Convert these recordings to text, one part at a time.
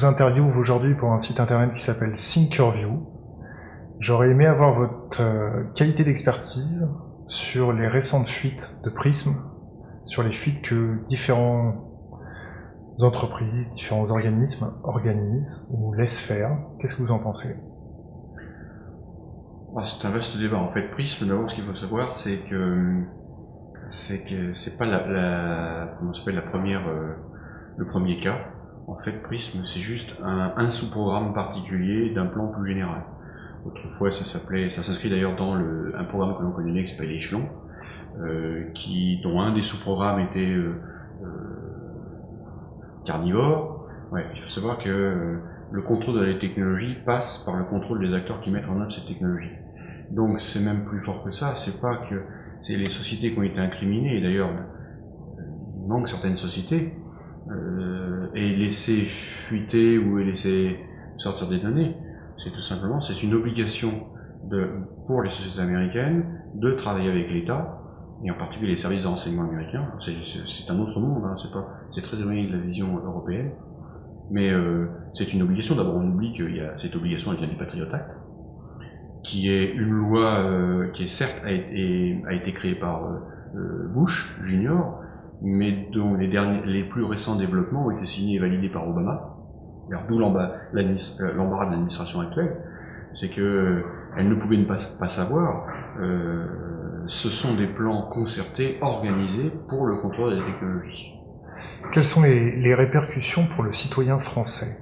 Vous interviewe aujourd'hui pour un site internet qui s'appelle Thinkerview. J'aurais aimé avoir votre euh, qualité d'expertise sur les récentes fuites de Prism, sur les fuites que différentes entreprises, différents organismes organisent ou laissent faire. Qu'est-ce que vous en pensez? Ah, C'est un vaste débat. En fait, Prism, d'abord, ce qu'il faut savoir, c'est que c'est que pas la, la comment la première euh, le premier cas. En fait, Prism, c'est juste un, sous-programme particulier d'un plan plus général. Autrefois, ça s'appelait, ça s'inscrit d'ailleurs dans un programme que l'on connaît bien qui s'appelle Échelon, euh, dont un des sous-programmes était euh, carnivore. Ouais, il faut savoir que le contrôle de la technologie passe par le contrôle des acteurs qui mettent en œuvre cette technologie. Donc c'est même plus fort que ça, c'est pas que c'est les sociétés qui ont été incriminées, et d'ailleurs il manque certaines sociétés, euh, et laisser fuiter ou laisser sortir des données, c'est tout simplement, c'est une obligation pour les sociétés américaines de travailler avec l'État, et en particulier les services de renseignement américains. C'est un autre monde, hein, c'est très éloigné de la vision européenne, mais euh, c'est une obligation. D'abord, on oublie que cette obligation, elle vient du Patriot Act, qui est une loi euh, qui est certes a été, a été créée par Bush Junior, mais dont les, derniers, les plus récents développements ont été signés et validés par Obama. D'où l'embarras de l'administration actuelle, c'est que elle ne pouvait pas, pas savoir. ce sont des plans concertés, organisés pour le contrôle des technologies. Quelles sont les, répercussions pour le citoyen français?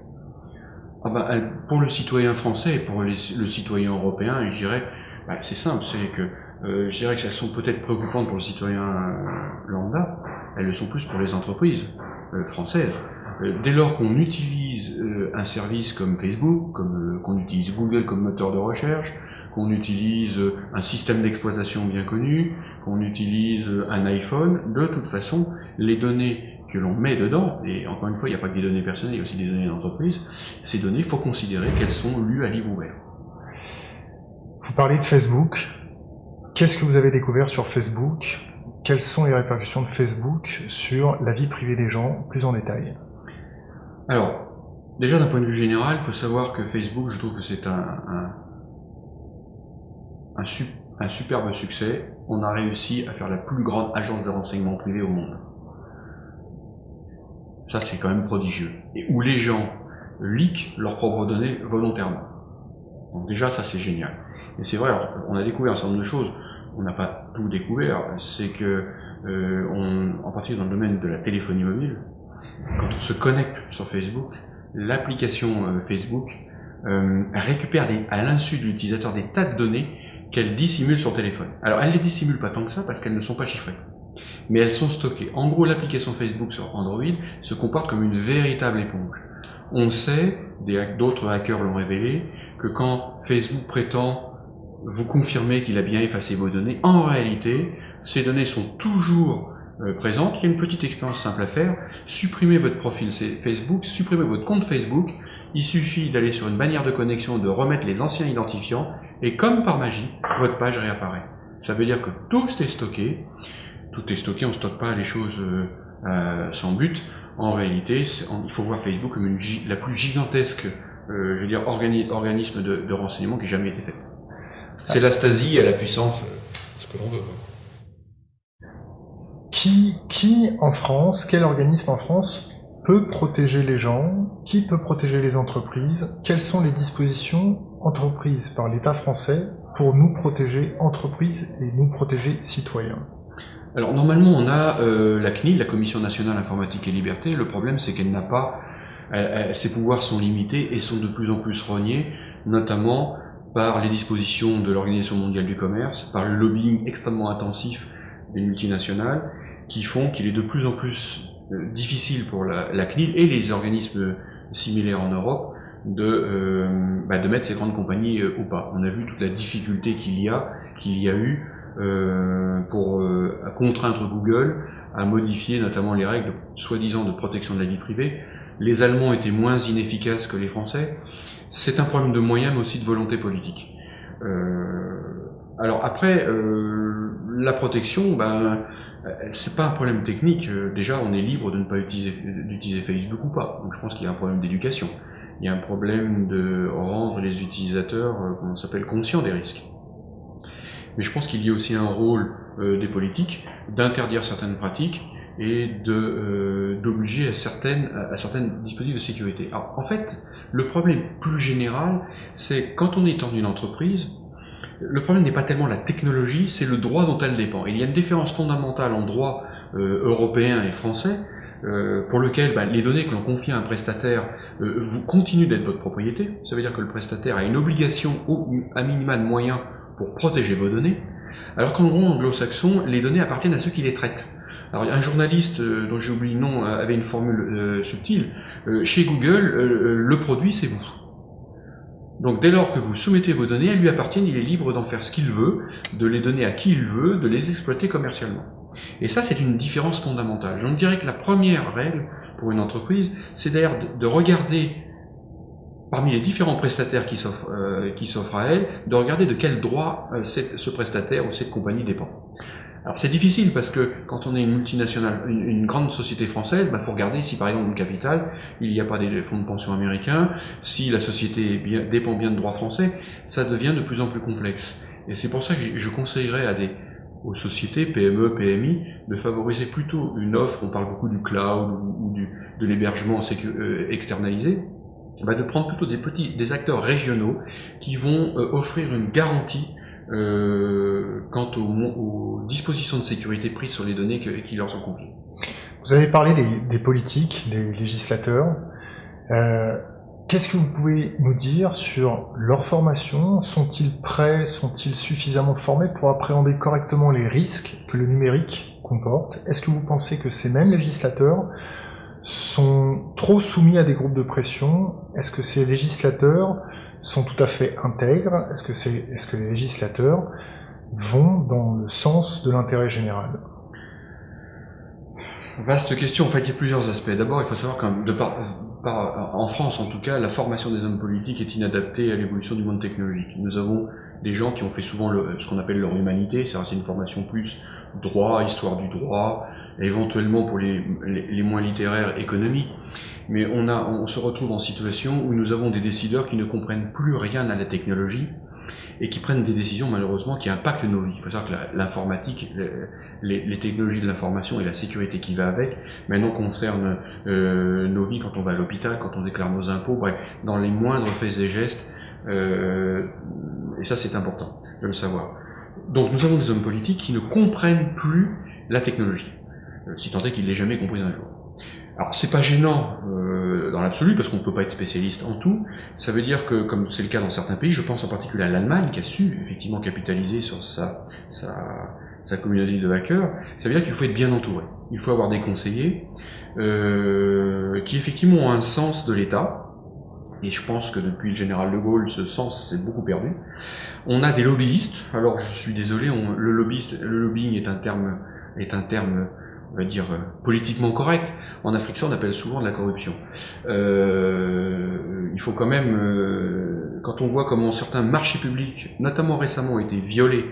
Ah bah, Pour le citoyen français et pour le citoyen européen, je dirais, bah, c'est simple, c'est que euh, je dirais que elles sont peut-être préoccupantes pour le citoyen euh, lambda, elles le sont plus pour les entreprises euh, françaises. dès lors qu'on utilise un service comme Facebook, comme qu'on utilise Google comme moteur de recherche, qu'on utilise un système d'exploitation bien connu, qu'on utilise un iPhone, de toute façon, les données que l'on met dedans, et encore une fois, il n'y a pas que des données personnelles, il y a aussi des données d'entreprise, ces données, il faut considérer qu'elles sont lues à livre ouvert. Vous parlez de Facebook. Qu'est-ce que vous avez découvert sur Facebook? Quelles sont les répercussions de Facebook sur la vie privée des gens, plus en détail? Alors, déjà d'un point de vue général, il faut savoir que Facebook, je trouve que c'est un, un, superbe succès. On a réussi à faire la plus grande agence de renseignement privé au monde. Ça, c'est quand même prodigieux. Et où les gens leak leurs propres données volontairement. Donc déjà, ça, c'est génial. Et c'est vrai, on a découvert un certain nombre de choses. On n'a pas tout découvert. C'est que, euh, on, en particulier dans le domaine de la téléphonie mobile, quand on se connecte sur Facebook, l'application euh, Facebook euh, récupère des, à l'insu de l'utilisateur des tas de données qu'elle dissimule sur téléphone. Alors, elle ne les dissimule pas tant que ça parce qu'elles ne sont pas chiffrées mais elles sont stockées. En gros, l'application Facebook sur Android se comporte comme une véritable éponge. On sait, d'autres hackers l'ont révélé, que quand Facebook prétend vous confirmer qu'il a bien effacé vos données, en réalité, ces données sont toujours euh, présentes. Il y a une petite expérience simple à faire. Supprimez votre profil Facebook, supprimez votre compte Facebook. Il suffit d'aller sur une bannière de connexion, de remettre les anciens identifiants, et comme par magie, votre page réapparaît. Ça veut dire que tout est stocké tout est stocké, on ne stocke pas les choses euh, euh, sans but. En réalité, il faut voir Facebook comme la plus gigantesque euh, je veux dire, organisme de, renseignement qui ait jamais été fait. C'est la Stasi à la puissance, ce que l'on veut. Qui, qui en France, quel organisme en France peut protéger les gens? Qui peut protéger les entreprises? Quelles sont les dispositions entreprises par l'État français pour nous protéger entreprises et nous protéger citoyens? Alors normalement on a euh, la CNIL, la Commission nationale informatique et liberté, le problème c'est qu'elle n'a pas, ses pouvoirs sont limités et sont de plus en plus rognés, notamment par les dispositions de l'Organisation mondiale du commerce, par le lobbying extrêmement intensif des multinationales, qui font qu'il est de plus en plus euh, difficile pour la, CNIL et les organismes similaires en Europe de, euh, bah, de mettre ces grandes compagnies ou pas. On a vu toute la difficulté qu'il y a, qu'il y a eu euh, pour euh, contraindre Google à modifier notamment les règles soi-disant de protection de la vie privée. Les Allemands étaient moins inefficaces que les Français. C'est un problème de moyens, mais aussi de volonté politique. Euh, alors après, euh, la protection, ben, euh, c'est pas un problème technique. Euh, déjà, on est libre de ne pas utiliser, d'utiliser Facebook ou pas. Donc, je pense qu'il y a un problème d'éducation. Il y a un problème de rendre les utilisateurs, euh, comment s'appelle, conscients des risques. Mais je pense qu'il y a aussi un rôle des politiques d'interdire certaines pratiques et d'obliger à certaines à certaines dispositifs de sécurité. Alors, en fait, le problème plus général, c'est quand on est dans une entreprise, le problème n'est pas tellement la technologie, c'est le droit dont elle dépend. il y a une différence fondamentale en droit euh, européen et français, euh, pour lequel bah, les données que l'on confie à un prestataire euh, vous continuent d'être votre propriété. Ça veut dire que le prestataire a une obligation à minima de moyens pour protéger vos données, alors qu'en gros anglo-saxon, les données appartiennent à ceux qui les traitent. Alors un journaliste dont j'ai oublié le nom avait une formule subtile. Chez Google, le produit c'est vous. Donc dès lors que vous soumettez vos données, elles lui appartiennent, il est libre d'en faire ce qu'il veut, de les donner à qui il veut, de les exploiter commercialement. Et ça, c'est une différence fondamentale. Je dirais que la première règle pour une entreprise, c'est d'ailleurs de regarder parmi les différents prestataires qui s'offrent euh, à elle, de regarder de quel droit euh, ce prestataire ou cette compagnie dépend. Alors c'est difficile parce que quand on est une multinationale, une, grande société française, il bah, faut regarder si par exemple le capital, il n'y a pas des fonds de pension américains, si la société dépend bien de droit français, ça devient de plus en plus complexe. Et c'est pour ça que je conseillerais aux sociétés, PME, PMI, de favoriser plutôt une offre, on parle beaucoup du cloud ou, de l'hébergement euh, externalisé, bah, de prendre plutôt des petits, des acteurs régionaux qui vont euh, offrir une garantie euh, quant aux, dispositions de sécurité prises sur les données qui leur sont confiées. Vous avez parlé des, politiques, des législateurs. Euh, qu'est-ce que vous pouvez nous dire sur leur formation? Sont-ils prêts? Sont-ils suffisamment formés pour appréhender correctement les risques que le numérique comporte? Est-ce que vous pensez que ces mêmes législateurs sont trop soumis à des groupes de pression? Est-ce que ces législateurs sont tout à fait intègres? Que, c'est, est-ce que les législateurs vont dans le sens de l'intérêt général Vaste question, en fait il y a plusieurs aspects. D'abord il faut savoir qu'en France en tout cas, la formation des hommes politiques est inadaptée à l'évolution du monde technologique. Nous avons des gens qui ont fait souvent ce qu'on appelle leur humanité, c'est une formation plus droit, histoire du droit, éventuellement pour les, les, moins littéraires, économie. Mais on, a, on se retrouve en situation où nous avons des décideurs qui ne comprennent plus rien à la technologie et qui prennent des décisions malheureusement qui impactent nos vies. Il faut savoir que l'informatique, les, les, technologies de l'information et la sécurité qui va avec, maintenant concernent euh, nos vies quand on va à l'hôpital, quand on déclare nos impôts, bref, dans les moindres faits et gestes. Euh, et ça c'est important de le savoir. Donc nous avons des hommes politiques qui ne comprennent plus la technologie. Euh, si tant est qu'il l'ait jamais compris un jour. Alors c'est pas gênant euh, dans l'absolu parce qu'on ne peut pas être spécialiste en tout. Ça veut dire que, comme c'est le cas dans certains pays, je pense en particulier à l'Allemagne qui a su effectivement capitaliser sur sa, sa, sa communauté de hackers, ça veut dire qu'il faut être bien entouré. Il faut avoir des conseillers euh, qui effectivement ont un sens de l'État. Et je pense que depuis le général de Gaulle, ce sens s'est beaucoup perdu. On a des lobbyistes. Alors je suis désolé, le lobbyiste, le lobbying est un terme, est un terme on va dire, euh, politiquement correct. En Afrique, ça, on appelle souvent de la corruption. Euh, il faut quand même, euh, quand on voit comment certains marchés publics, notamment récemment, ont été violés,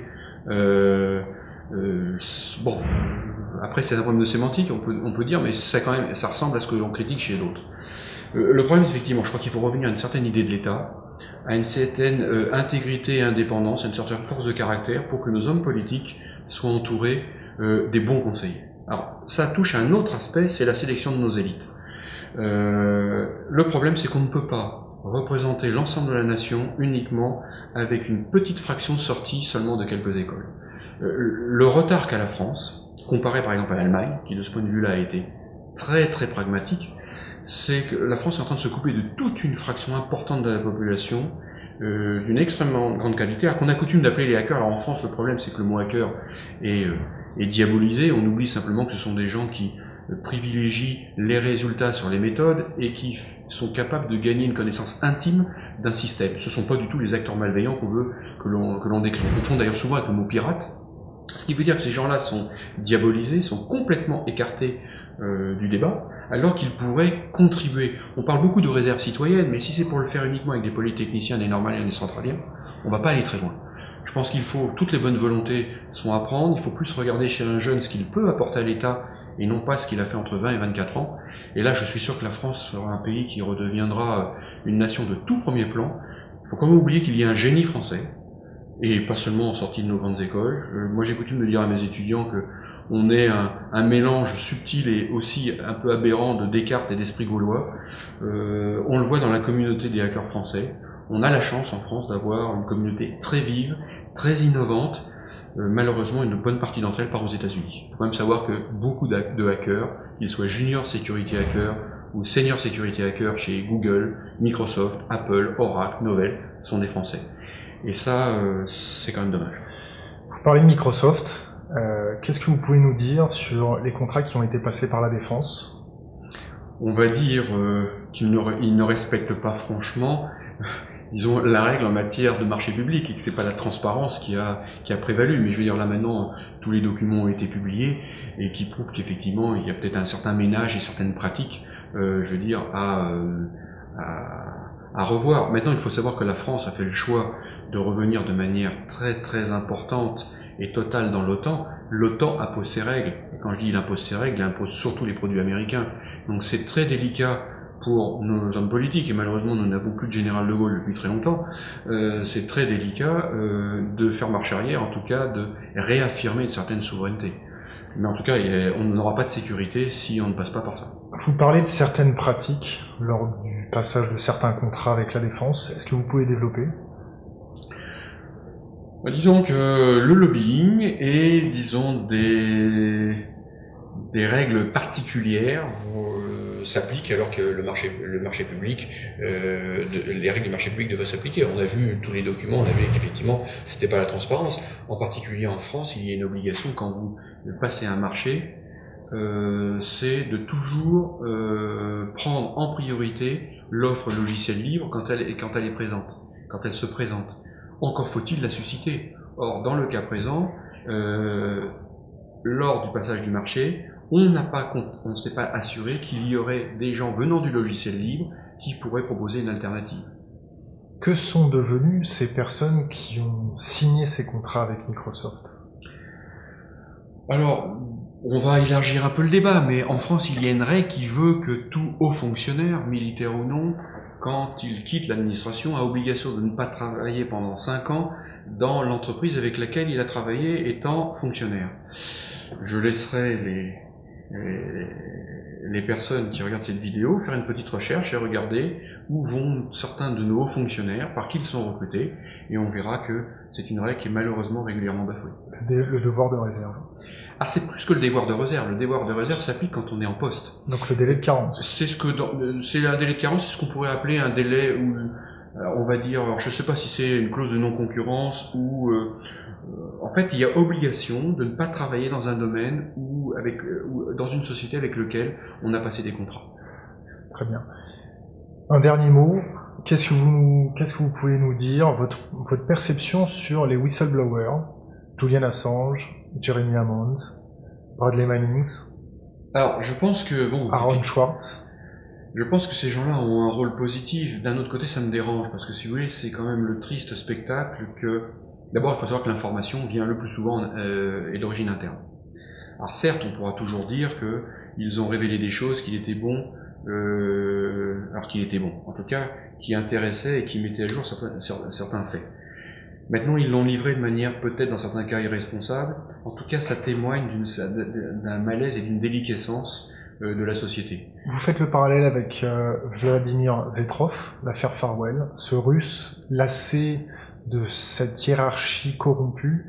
euh, euh bon, après c'est un problème de sémantique, on peut, on peut dire, mais ça, quand même, ça ressemble à ce que l'on critique chez d'autres. le problème, effectivement, je crois qu'il faut revenir à une certaine idée de l'État, à une certaine intégrité et indépendance, à une certaine force de caractère, pour que nos hommes politiques soient entourés des bons conseillers. Alors, ça touche à un autre aspect, c'est la sélection de nos élites. Euh, le problème, c'est qu'on ne peut pas représenter l'ensemble de la nation uniquement avec une petite fraction sortie seulement de quelques écoles. Euh, le retard qu'a la France, comparé par exemple à l'Allemagne, qui de ce point de vue-là a été très très pragmatique, c'est que la France est en train de se couper de toute une fraction importante de la population, euh, d'une extrêmement grande qualité, alors qu'on a coutume d'appeler les hackers. Alors en France, le problème, c'est que le mot hacker est et diabolisé, on oublie simplement que ce sont des gens qui euh, privilégient les résultats sur les méthodes et qui sont capables de gagner une connaissance intime d'un système. Ce ne sont pas du tout les acteurs malveillants qu'on veut que l'on décrit. On confond d'ailleurs souvent avec le mot pirate, ce qui veut dire que ces gens-là sont diabolisés, sont complètement écartés euh, du débat, alors qu'ils pourraient contribuer. On parle beaucoup de réserve citoyenne, mais si c'est pour le faire uniquement avec des polytechniciens, des normaliens, des centraliens, on ne va pas aller très loin. Je pense qu'il faut, toutes les bonnes volontés sont à prendre, il faut plus regarder chez un jeune ce qu'il peut apporter à l'État et non pas ce qu'il a fait entre 20 et 24 ans. Et là, je suis sûr que la France sera un pays qui redeviendra une nation de tout premier plan. Il faut quand même oublier qu'il y a un génie français, et pas seulement en sortie de nos grandes écoles. Euh, moi, j'ai coutume de dire à mes étudiants que on est un, un, mélange subtil et aussi un peu aberrant de Descartes et d'esprit gaulois. Euh, on le voit dans la communauté des hackers français. On a la chance en France d'avoir une communauté très vive, très innovante. Euh, malheureusement, une bonne partie d'entre elles part aux États-Unis. Il faut quand même savoir que beaucoup de hackers, qu'ils soient junior security hackers ou senior security hackers chez Google, Microsoft, Apple, Oracle, Novell, sont des Français. Et ça, euh, c'est quand même dommage. Vous parlez de Microsoft. Euh, Qu'est-ce que vous pouvez nous dire sur les contrats qui ont été passés par la Défense? On va dire qu'ils ne, ne, respectent pas franchement, disons, la règle en matière de marché public et que c'est pas la transparence qui a, qui a prévalu. Mais je veux dire, là maintenant, tous les documents ont été publiés et qui prouvent qu'effectivement, il y a peut-être un certain ménage et certaines pratiques, euh, je veux dire, à, à, à revoir. Maintenant, il faut savoir que la France a fait le choix de revenir de manière très très importante et totale dans l'OTAN, l'OTAN impose ses règles. Et quand je dis il impose ses règles, il impose surtout les produits américains. Donc c'est très délicat pour nos hommes politiques, et malheureusement nous n'avons plus de général de Gaulle depuis très longtemps, euh, c'est très délicat euh, de faire marche arrière, en tout cas de réaffirmer une certaine souveraineté. Mais en tout cas, on n'aura pas de sécurité si on ne passe pas par ça. Vous parlez de certaines pratiques lors du passage de certains contrats avec la défense. Est-ce que vous pouvez développer? Bah, disons que le lobbying est, disons, des, des règles particulières euh, s'appliquent alors que le marché, le marché public, euh, de, les règles du marché public devraient s'appliquer. On a vu tous les documents, on a vu qu'effectivement, c'était pas la transparence. En particulier en France, il y a une obligation quand vous passez un marché, euh, c'est de toujours euh, prendre en priorité l'offre logicielle libre quand elle, quand elle est présente, quand elle se présente. Encore faut-il la susciter. Or, dans le cas présent, lors du passage du marché, on n'a pas, on ne s'est pas assuré qu'il y aurait des gens venant du logiciel libre qui pourraient proposer une alternative. Que sont devenues ces personnes qui ont signé ces contrats avec Microsoft? Alors, on va élargir un peu le débat, mais en France, il y a une règle qui veut que tout haut fonctionnaire, militaire ou non, quand il quitte l'administration, a obligation de ne pas travailler pendant 5 ans dans l'entreprise avec laquelle il a travaillé étant fonctionnaire. Je laisserai les, les, personnes qui regardent cette vidéo faire une petite recherche et regarder où vont certains de nos hauts fonctionnaires, par qui ils sont recrutés, et on verra que c'est une règle qui est malheureusement régulièrement bafouée. Le devoir de réserve. Ah, c'est plus que le devoir de réserve. Le devoir de réserve s'applique quand on est en poste. Donc le délai de carence. C'est ce que c'est un délai de carence, c'est ce qu'on pourrait appeler un délai où euh, on va dire, alors je ne sais pas si c'est une clause de non-concurrence ou euh, en fait il y a obligation de ne pas travailler dans un domaine ou avec ou dans une société avec lequel on a passé des contrats. Très bien. Un dernier mot. Qu'est-ce que vous qu'est-ce que vous pouvez nous dire votre votre perception sur les whistleblowers, Julian Assange, Jeremy Hammond, Bradley Mannings? Alors, je pense que bon. Aaron Schwartz? Je pense que ces gens-là ont un rôle positif. D'un autre côté, ça me dérange parce que si vous voulez, c'est quand même le triste spectacle que. D'abord, il faut savoir que l'information vient le plus souvent euh, et d'origine interne. Alors certes, on pourra toujours dire que ils ont révélé des choses qu'il était bon, euh, alors qu'il était bon, en tout cas, qui intéressaient et qui mettaient à jour certains, certains faits. Maintenant, ils l'ont livré de manière peut-être dans certains cas irresponsable. En tout cas, ça témoigne d'un malaise et d'une déliquescence euh, de la société. Vous faites le parallèle avec euh, Vladimir Vetrov, l'affaire Farwell, ce russe lassé de cette hiérarchie corrompue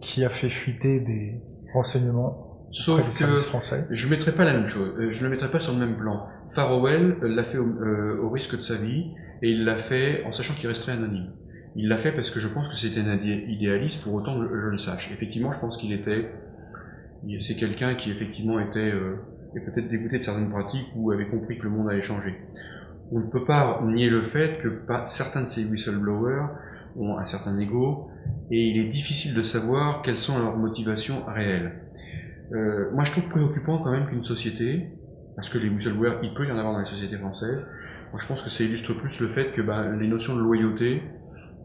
qui a fait fuiter des renseignements Sauf que français. je ne mettrai pas la même chose, euh, je ne le mettrai pas sur le même plan. Farwell l'a fait au, au risque de sa vie et il l'a fait en sachant qu'il resterait anonyme. Il l'a fait parce que je pense que c'était un idéaliste, pour autant que je, le sache. Effectivement, je pense qu'il était, c'est quelqu'un qui effectivement était, euh, peut-être dégoûté de certaines pratiques ou avait compris que le monde allait changer. On ne peut pas nier le fait que certains de ces whistleblowers ont un certain ego et il est difficile de savoir quelles sont leurs motivations réelles. Euh, moi, je trouve préoccupant quand même qu'une société, parce que les whistleblowers, il peut y en avoir dans les sociétés françaises, moi je pense que ça illustre plus le fait que bah, les notions de loyauté,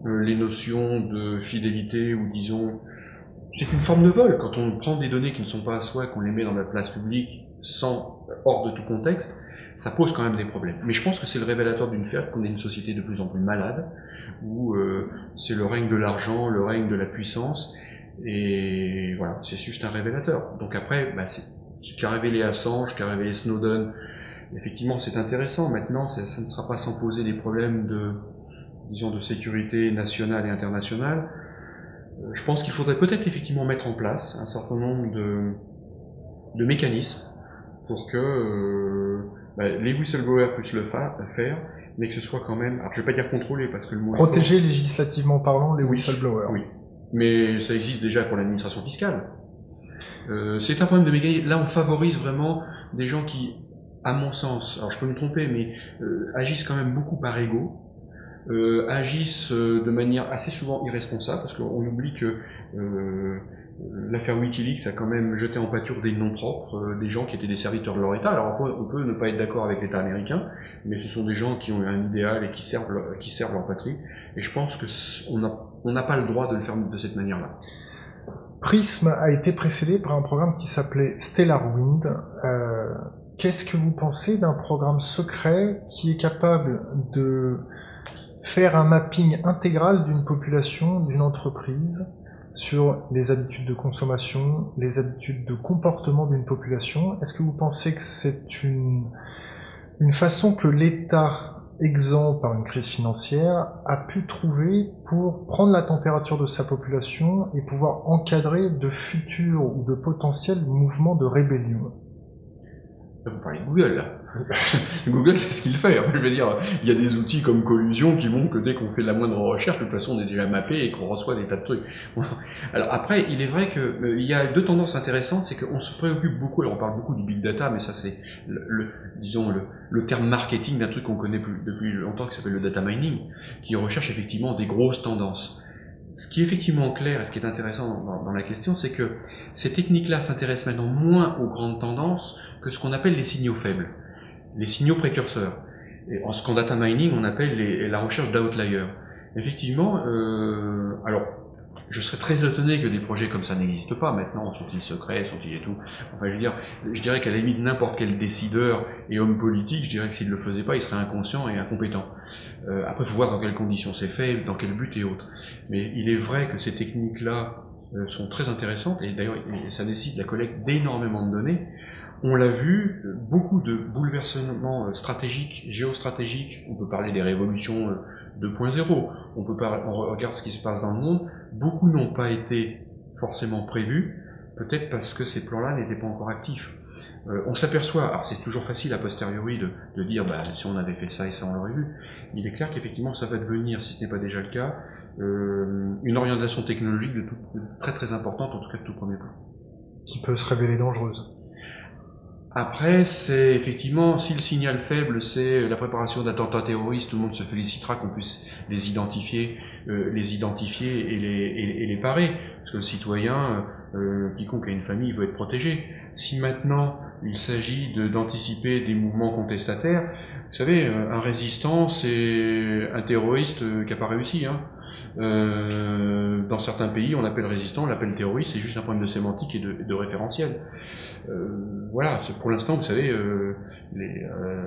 euh, les notions de fidélité ou disons c'est une forme de vol quand on prend des données qui ne sont pas à soi qu'on les met dans la place publique sans hors de tout contexte ça pose quand même des problèmes mais je pense que c'est le révélateur d'une fait qu'on est une société de plus en plus malade où euh, c'est le règne de l'argent le règne de la puissance et voilà c'est juste un révélateur donc après bah, c'est ce qu'a révélé Assange, ce qu'a révélé Snowden, effectivement c'est intéressant. Maintenant, ça, ne sera pas sans poser des problèmes de, de sécurité nationale et internationale. Euh, je pense qu'il faudrait peut-être effectivement mettre en place un certain nombre de, mécanismes pour que euh, bah, les whistleblowers puissent le fa faire, mais que ce soit quand même, alors je vais pas dire contrôlé parce que le mot protéger législativement parlant les whistleblowers. Oui, mais ça existe déjà pour l'administration fiscale. Euh, c'est un problème de mécanisme. Là, on favorise vraiment des gens qui, à mon sens, alors je peux me tromper, mais euh, agissent quand même beaucoup par ego, euh, agissent de manière assez souvent irresponsable, parce qu'on oublie que l'affaire Wikileaks a quand même jeté en pâture des noms propres, des gens qui étaient des serviteurs de leur État. Alors on peut, on peut ne pas être d'accord avec l'État américain, mais ce sont des gens qui ont un idéal et qui servent leur, qui servent leur patrie. Et je pense qu'on n'a pas le droit de le faire de cette manière-là. Prism a été précédé par un programme qui s'appelait Stellar Wind. Euh, Qu'est-ce que vous pensez d'un programme secret qui est capable de faire un mapping intégral d'une population, d'une entreprise, sur les habitudes de consommation, les habitudes de comportement d'une population? Est-ce que vous pensez que c'est une, une façon que l'État exempt par une crise financière, a pu trouver pour prendre la température de sa population et pouvoir encadrer de futurs ou de potentiels mouvements de rébellion. Vous parlez de Google. Google, c'est ce qu'il fait. Je veux dire, il y a des outils comme Collusion qui montrent que dès qu'on fait la moindre recherche, de toute façon, on est déjà mappé et qu'on reçoit des tas de trucs. Alors après, il est vrai que euh, y a deux tendances intéressantes, c'est qu'on se préoccupe beaucoup. Alors on parle beaucoup du big data, mais ça c'est le, disons le, terme marketing d'un truc qu'on connaît depuis longtemps qui s'appelle le data mining, qui recherche effectivement des grosses tendances. Ce qui est effectivement clair et ce qui est intéressant dans la question, c'est que ces techniques-là s'intéressent maintenant moins aux grandes tendances que ce qu'on appelle les signaux faibles les signaux précurseurs. En ce qu'en data mining, on appelle la recherche d'outliers. Effectivement, euh, alors, je serais très étonné que des projets comme ça n'existent pas maintenant. Sont-ils secrets, sont-ils et tout? Enfin, je veux dire, je dirais qu'à la limite, n'importe quel décideur et homme politique, je dirais que s'il ne le faisait pas, il serait inconscient et incompétent. Euh, après, il faut voir dans quelles conditions c'est fait, dans quel but et autres. Mais il est vrai que ces techniques-là euh, sont très intéressantes, et d'ailleurs, ça nécessite la collecte d'énormément de données, on l'a vu, beaucoup de bouleversements euh, stratégiques, géostratégiques, on peut parler des révolutions 2.0, euh, on peut parler, on regarde ce qui se passe dans le monde, beaucoup n'ont pas été forcément prévus, peut-être parce que ces plans-là n'étaient pas encore actifs. Euh, on s'aperçoit, alors c'est toujours facile a posteriori de, de dire bah, si on avait fait ça et ça on l'aurait vu, il est clair qu'effectivement ça va devenir, si ce n'est pas déjà le cas, euh, une orientation technologique de, tout, de très très importante, en tout cas de tout premier plan. Qui peut se révéler dangereuse. Après, c'est effectivement, si le signal faible, c'est la préparation d'attentats terroristes, tout le monde se félicitera qu'on puisse les identifier, euh, les identifier et les, et, et, les parer. Parce que le citoyen, euh, quiconque a une famille, veut être protégé. Si maintenant, il s'agit d'anticiper des mouvements contestataires, vous savez, un résistant, c'est un terroriste qui n'a pas réussi. Hein. Euh, dans certains pays, on l'appelle résistant, on l'appelle terroriste, c'est juste un problème de sémantique et de, référentiel. Euh, voilà, pour l'instant, vous savez, euh,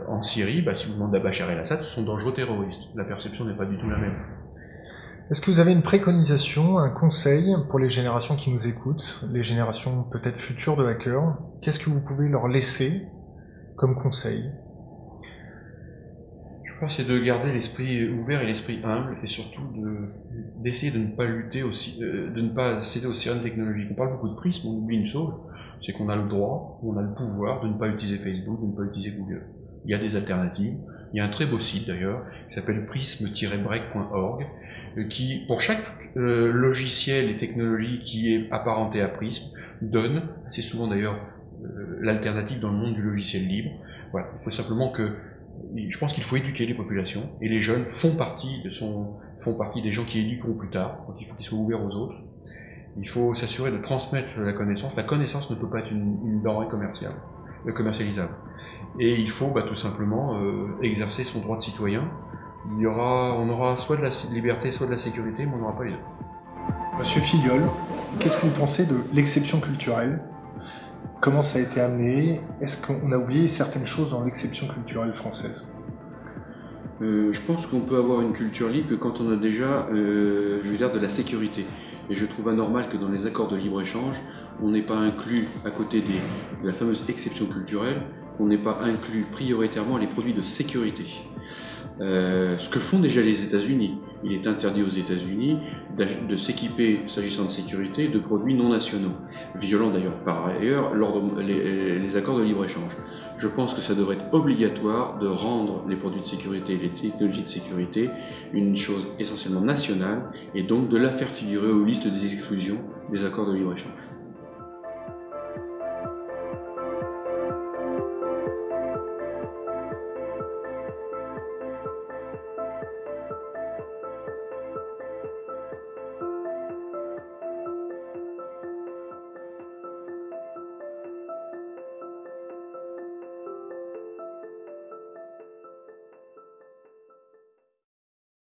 en Syrie, bah, si vous demandez à Bachar el-Assad, ce sont dangereux terroristes. La perception n'est pas du tout la même. Est-ce que vous avez une préconisation, un conseil pour les générations qui nous écoutent, les générations peut-être futures de hackers? Qu'est-ce que vous pouvez leur laisser comme conseil? C'est de garder l'esprit ouvert et l'esprit humble, et surtout d'essayer de, ne pas lutter aussi, de ne pas céder aux sirènes technologiques? On parle beaucoup de prisme, on oublie une chose, c'est qu'on a le droit, on a le pouvoir de ne pas utiliser Facebook, de ne pas utiliser Google. Il y a des alternatives. Il y a un très beau site d'ailleurs qui s'appelle prism-break.org qui, pour chaque euh, logiciel et technologie qui est apparenté à Prism, donne, c'est souvent d'ailleurs euh, l'alternative dans le monde du logiciel libre. Voilà, il faut simplement que, je pense qu'il faut éduquer les populations et les jeunes font partie de son, font partie des gens qui éduqueront plus tard, donc il faut qu'ils soient ouverts aux autres. Il faut s'assurer de transmettre la connaissance. La connaissance ne peut pas être une, une denrée commerciale, euh, commercialisable. Et il faut bah, tout simplement euh, exercer son droit de citoyen il y aura, on aura soit de la liberté, soit de la sécurité, mais on n'aura pas les deux. Monsieur Filiol, qu'est-ce que vous pensez de l'exception culturelle? Comment ça a été amené Est-ce qu'on a oublié certaines choses dans l'exception culturelle française? Euh, Je pense qu'on peut avoir une culture libre quand on a déjà, euh, je de la sécurité. Et je trouve anormal que dans les accords de libre-échange, on n'ait pas inclus, à côté de la fameuse exception culturelle, on n'ait pas inclus prioritairement les produits de sécurité. Euh, ce que font déjà les États-Unis. Il est interdit aux États-Unis de s'équiper, s'agissant de sécurité, de produits non nationaux, violant d'ailleurs par ailleurs les, les accords de libre-échange. Je pense que ça devrait être obligatoire de rendre les produits de sécurité, les technologies de sécurité, une chose essentiellement nationale, et donc de la faire figurer aux listes des exclusions des accords de libre-échange.